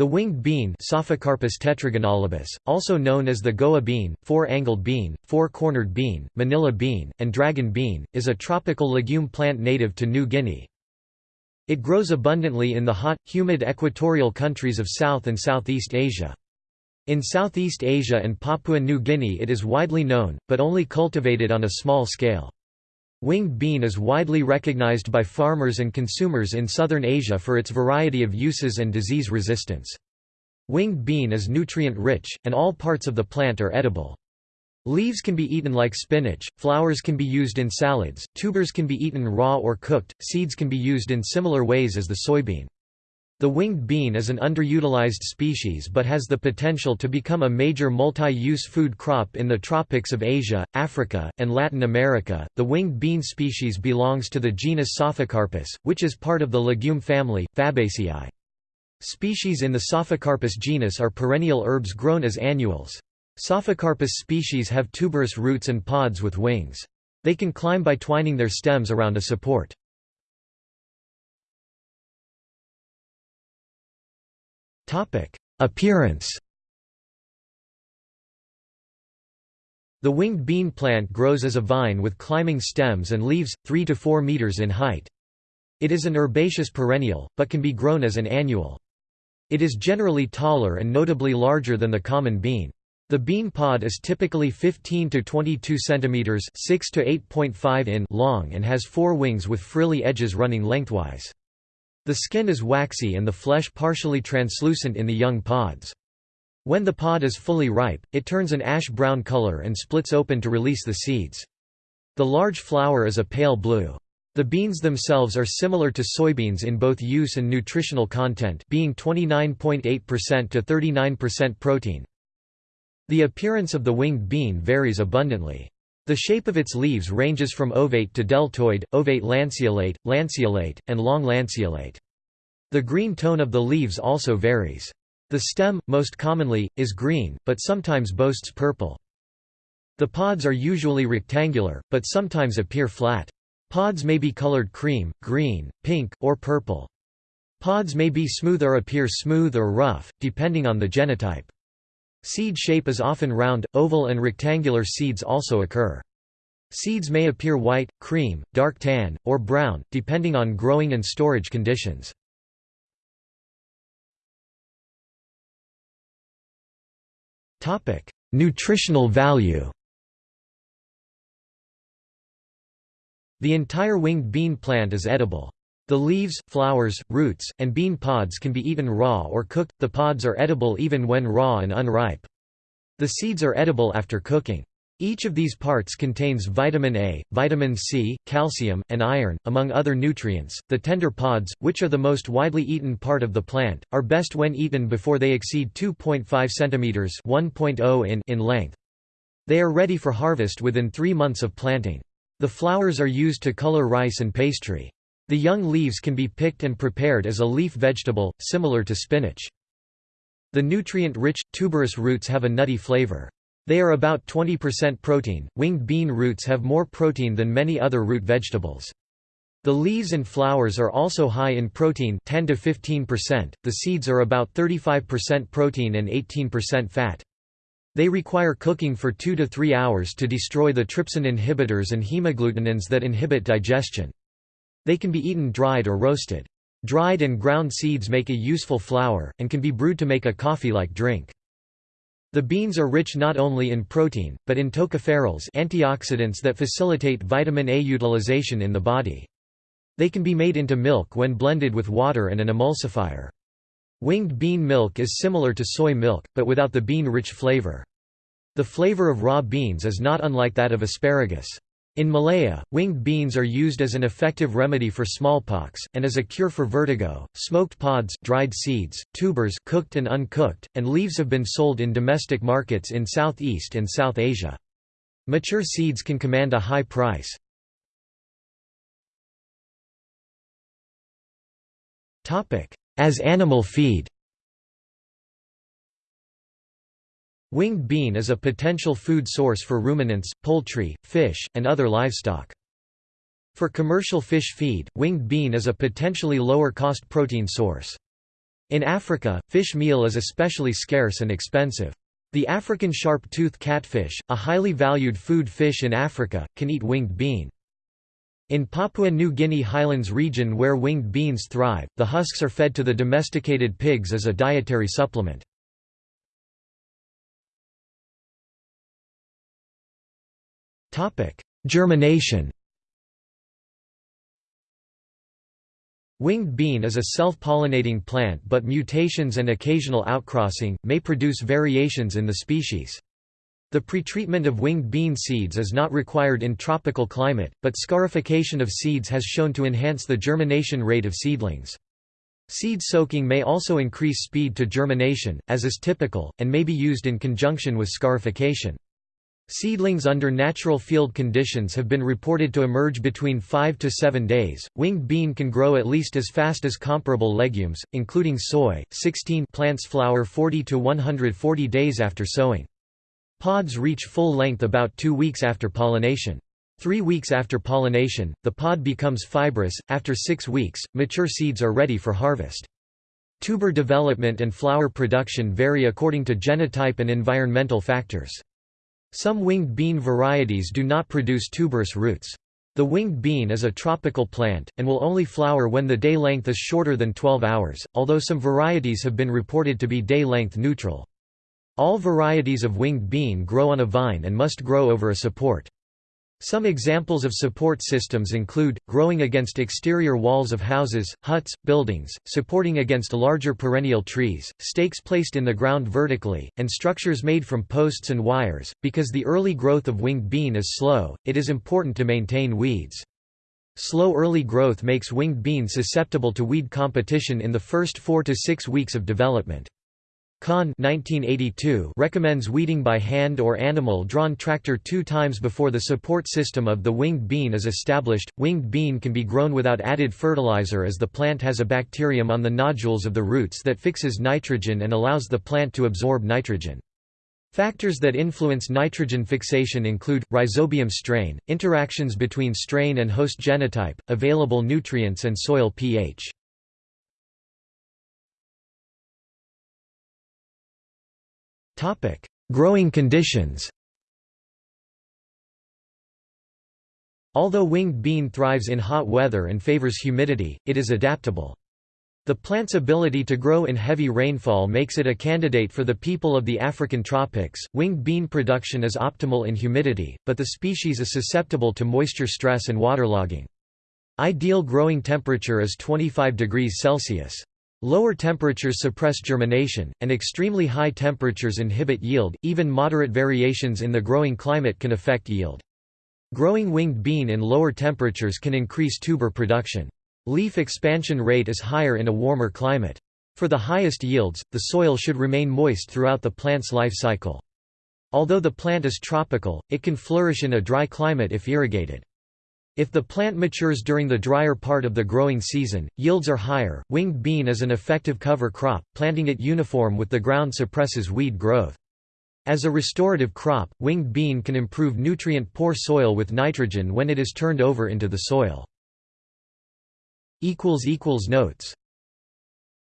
The winged bean Psophocarpus tetragonolobus, also known as the goa bean, four-angled bean, four-cornered bean, manila bean, and dragon bean, is a tropical legume plant native to New Guinea. It grows abundantly in the hot, humid equatorial countries of South and Southeast Asia. In Southeast Asia and Papua New Guinea it is widely known, but only cultivated on a small scale. Winged bean is widely recognized by farmers and consumers in southern Asia for its variety of uses and disease resistance. Winged bean is nutrient-rich, and all parts of the plant are edible. Leaves can be eaten like spinach, flowers can be used in salads, tubers can be eaten raw or cooked, seeds can be used in similar ways as the soybean. The winged bean is an underutilized species but has the potential to become a major multi-use food crop in the tropics of Asia, Africa, and Latin America. The winged bean species belongs to the genus Psophocarpus, which is part of the legume family, Fabaceae. Species in the Psophocarpus genus are perennial herbs grown as annuals. Psophocarpus species have tuberous roots and pods with wings. They can climb by twining their stems around a support. Appearance The winged bean plant grows as a vine with climbing stems and leaves, 3 to 4 meters in height. It is an herbaceous perennial, but can be grown as an annual. It is generally taller and notably larger than the common bean. The bean pod is typically 15 to 22 centimeters, 6 to 8.5 in long and has four wings with frilly edges running lengthwise. The skin is waxy and the flesh partially translucent in the young pods. When the pod is fully ripe, it turns an ash-brown color and splits open to release the seeds. The large flower is a pale blue. The beans themselves are similar to soybeans in both use and nutritional content being 29.8% to 39% protein. The appearance of the winged bean varies abundantly. The shape of its leaves ranges from ovate to deltoid, ovate lanceolate, lanceolate, and long lanceolate. The green tone of the leaves also varies. The stem, most commonly, is green, but sometimes boasts purple. The pods are usually rectangular, but sometimes appear flat. Pods may be colored cream, green, pink, or purple. Pods may be smooth or appear smooth or rough, depending on the genotype. Seed shape is often round, oval and rectangular seeds also occur. Seeds may appear white, cream, dark tan, or brown, depending on growing and storage conditions. Nutritional value The entire winged bean plant is edible. The leaves, flowers, roots, and bean pods can be eaten raw or cooked, the pods are edible even when raw and unripe. The seeds are edible after cooking. Each of these parts contains vitamin A, vitamin C, calcium, and iron, among other nutrients. The tender pods, which are the most widely eaten part of the plant, are best when eaten before they exceed 2.5 cm (1.0 in) in length. They are ready for harvest within 3 months of planting. The flowers are used to color rice and pastry. The young leaves can be picked and prepared as a leaf vegetable, similar to spinach. The nutrient-rich, tuberous roots have a nutty flavor. They are about 20% protein. Winged bean roots have more protein than many other root vegetables. The leaves and flowers are also high in protein 10 to 15%. The seeds are about 35% protein and 18% fat. They require cooking for 2 to 3 hours to destroy the trypsin inhibitors and hemagglutinins that inhibit digestion. They can be eaten dried or roasted. Dried and ground seeds make a useful flour, and can be brewed to make a coffee-like drink. The beans are rich not only in protein, but in tocopherols antioxidants that facilitate vitamin A utilization in the body. They can be made into milk when blended with water and an emulsifier. Winged bean milk is similar to soy milk, but without the bean-rich flavor. The flavor of raw beans is not unlike that of asparagus. In Malaya, winged beans are used as an effective remedy for smallpox, and as a cure for vertigo. Smoked pods, dried seeds, tubers cooked and uncooked, and leaves have been sold in domestic markets in Southeast and South Asia. Mature seeds can command a high price. As animal feed Winged bean is a potential food source for ruminants, poultry, fish, and other livestock. For commercial fish feed, winged bean is a potentially lower-cost protein source. In Africa, fish meal is especially scarce and expensive. The African sharp-tooth catfish, a highly valued food fish in Africa, can eat winged bean. In Papua New Guinea highlands region where winged beans thrive, the husks are fed to the domesticated pigs as a dietary supplement. Germination Winged bean is a self-pollinating plant but mutations and occasional outcrossing, may produce variations in the species. The pretreatment of winged bean seeds is not required in tropical climate, but scarification of seeds has shown to enhance the germination rate of seedlings. Seed soaking may also increase speed to germination, as is typical, and may be used in conjunction with scarification. Seedlings under natural field conditions have been reported to emerge between 5 to 7 days. Winged bean can grow at least as fast as comparable legumes, including soy. 16 plants flower 40 to 140 days after sowing. Pods reach full length about 2 weeks after pollination. Three weeks after pollination, the pod becomes fibrous. After six weeks, mature seeds are ready for harvest. Tuber development and flower production vary according to genotype and environmental factors. Some winged bean varieties do not produce tuberous roots. The winged bean is a tropical plant, and will only flower when the day length is shorter than 12 hours, although some varieties have been reported to be day length neutral. All varieties of winged bean grow on a vine and must grow over a support. Some examples of support systems include, growing against exterior walls of houses, huts, buildings, supporting against larger perennial trees, stakes placed in the ground vertically, and structures made from posts and wires. Because the early growth of winged bean is slow, it is important to maintain weeds. Slow early growth makes winged bean susceptible to weed competition in the first four to six weeks of development. Khan 1982 recommends weeding by hand or animal-drawn tractor two times before the support system of the winged bean is established. Winged bean can be grown without added fertilizer as the plant has a bacterium on the nodules of the roots that fixes nitrogen and allows the plant to absorb nitrogen. Factors that influence nitrogen fixation include, rhizobium strain, interactions between strain and host genotype, available nutrients and soil pH. Growing conditions Although winged bean thrives in hot weather and favors humidity, it is adaptable. The plant's ability to grow in heavy rainfall makes it a candidate for the people of the African tropics. Winged bean production is optimal in humidity, but the species is susceptible to moisture stress and waterlogging. Ideal growing temperature is 25 degrees Celsius. Lower temperatures suppress germination, and extremely high temperatures inhibit yield. Even moderate variations in the growing climate can affect yield. Growing winged bean in lower temperatures can increase tuber production. Leaf expansion rate is higher in a warmer climate. For the highest yields, the soil should remain moist throughout the plant's life cycle. Although the plant is tropical, it can flourish in a dry climate if irrigated. If the plant matures during the drier part of the growing season, yields are higher. Winged bean is an effective cover crop, planting it uniform with the ground suppresses weed growth. As a restorative crop, winged bean can improve nutrient-poor soil with nitrogen when it is turned over into the soil. Notes